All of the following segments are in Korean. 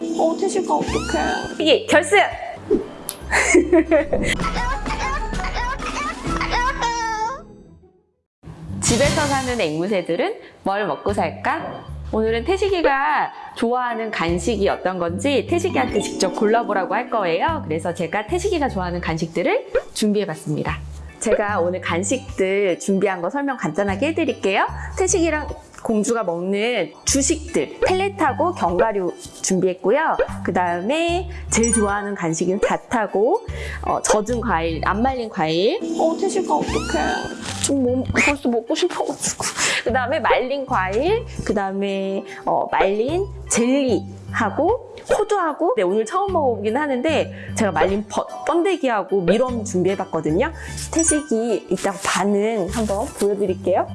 어, 태식아 어떡해. 이게 결승! 집에서 사는 앵무새들은 뭘 먹고 살까? 오늘은 태식이가 좋아하는 간식이 어떤 건지 태식이한테 직접 골라보라고 할 거예요. 그래서 제가 태식이가 좋아하는 간식들을 준비해봤습니다. 제가 오늘 간식들 준비한 거 설명 간단하게 해드릴게요. 태식이랑 공주가 먹는 주식들, 펠렛하고 견과류 준비했고요. 그 다음에 제일 좋아하는 간식은 잣하고 어, 젖은 과일, 안 말린 과일, 어, 태식아 어떡해. 좀 뭐, 벌써 먹고 싶어가지고. 그 다음에 말린 과일, 그 다음에 어, 말린 젤리하고 호두하고 네, 오늘 처음 먹어보긴 하는데 제가 말린 버, 번데기하고 미럼 준비해봤거든요. 태식이 이따 반응 한번 보여드릴게요.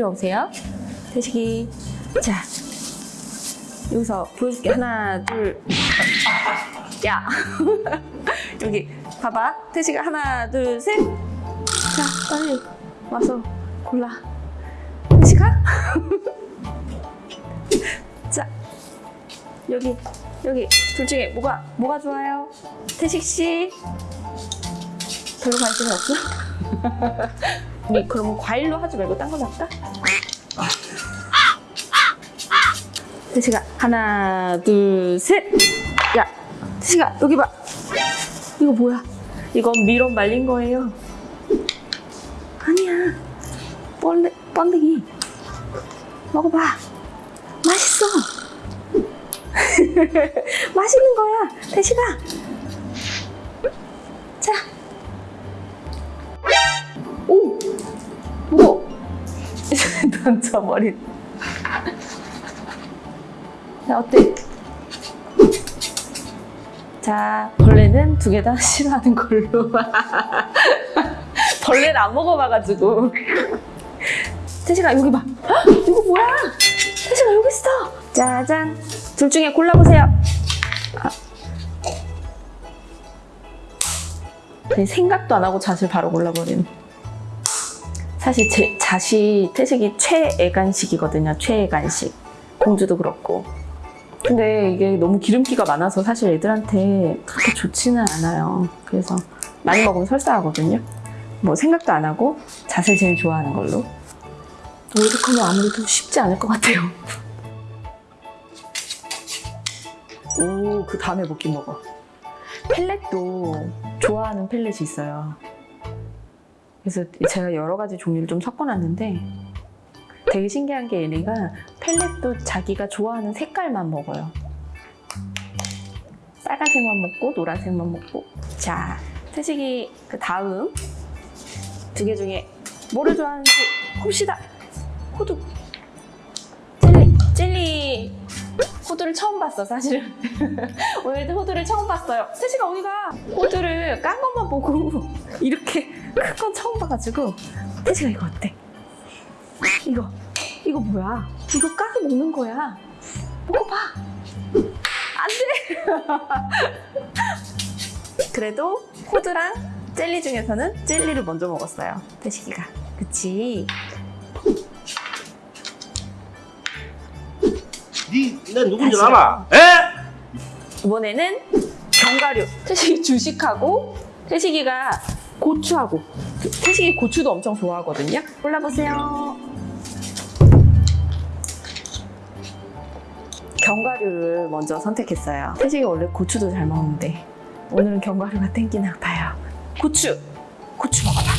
이리 오세요. 태식이. 자, 여기서 보여줄게. 하나, 둘. 야. 여기 봐봐. 태식아 하나, 둘, 셋. 자, 빨리 와서 골라. 태식아. 자, 여기, 여기 둘 중에 뭐가, 뭐가 좋아요? 태식 씨. 별로 관심이 없어? 우리 그러면 과일로 하지 말고 딴거 할까? 태식아 하나 둘셋야 태식아 여기 봐. 이거 뭐야? 이건 미럼 말린 거예요. 아니야. 번데, 번데기. 먹어봐. 맛있어. 맛있는 거야. 태식아 자 던져버린 자, 어때? 자, 벌레는 두 개 다 싫어하는 걸로. 벌레를 안 먹어봐가지고. 태식아, 여기 봐. 헉, 이거 뭐야? 태식아, 여기 있어. 짜잔. 둘 중에 골라보세요. 아. 생각도 안 하고 잣을 바로 골라버리는. 사실 제 잣이 태식이 최애 간식이거든요. 최애 간식. 공주도 그렇고. 근데 이게 너무 기름기가 많아서 사실 애들한테 그렇게 좋지는 않아요. 그래서 많이 먹으면 설사하거든요. 뭐 생각도 안 하고 잣을 제일 좋아하는 걸로. 이렇게 하면 아무래도 쉽지 않을 것 같아요. 오, 그 다음에 먹긴 먹어. 펠렛도 좋아하는 펠렛이 있어요. 그래서 제가 여러 가지 종류를 좀 섞어놨는데 되게 신기한 게 얘네가 펠렛도 자기가 좋아하는 색깔만 먹어요. 빨간색만 먹고 노란색만 먹고 자, 태식이 그 다음 두 개 중에 뭐를 좋아하는지 봅시다. 호두 젤리 젤리 호두를 처음 봤어 사실은 오늘도 호두를 처음 봤어요 태식아 어디가 호두를 깐 것만 보고 이렇게 큰 건 처음 봐가지고 태식아 이거 어때? 이거 이거 뭐야? 이거 까서 먹는 거야. 먹어봐. 안 돼. 그래도 호두랑 젤리 중에서는 젤리를 먼저 먹었어요. 태식이가. 그치? 니내 누군지. 알아? 에? 이번에는 견과류. 태식이 주식하고 태식이가 고추하고 태식이 고추도 엄청 좋아하거든요. 골라보세요. 견과류를 먼저 선택했어요. 태식이 원래 고추도 잘 먹는데 오늘은 견과류가 땡기나 봐요. 고추! 고추 먹어봐.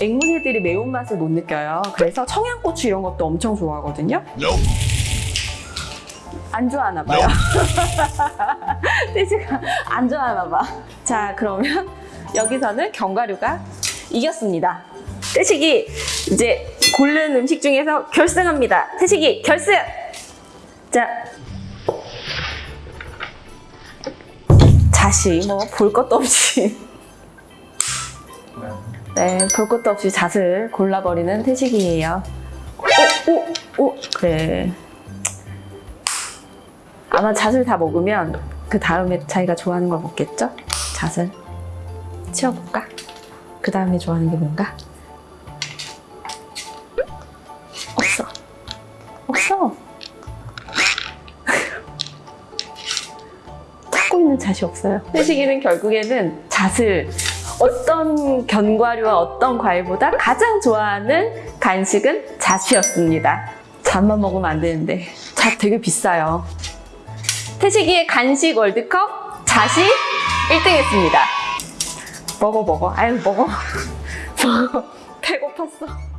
앵무새들이 매운맛을 못 느껴요. 그래서 청양고추 이런 것도 엄청 좋아하거든요. 안 좋아하나 봐요. 태식아 안 좋아하나 봐. 자 그러면 여기서는 견과류가 이겼습니다. 태식이 이제 고른 음식 중에서 결승합니다. 태식이 결승! 자 자시 뭐 볼 것도 없이 네, 볼 것도 없이 잣을 골라버리는 태식이에요. 오, 오, 오, 그래. 아마 잣을 다 먹으면 그 다음에 자기가 좋아하는 걸 먹겠죠? 잣을. 치워볼까? 그 다음에 좋아하는 게 뭔가? 없어. 없어. 찾고 있는 잣이 없어요. 태식이는 결국에는 잣을 어떤 견과류와 어떤 과일보다 가장 좋아하는 간식은 잣이었습니다. 잣만 먹으면 안 되는데 잣 되게 비싸요. 태식이의 간식 월드컵 잣이 1등 했습니다. 먹어 먹어. 아유 먹어. 먹어. 배고팠어.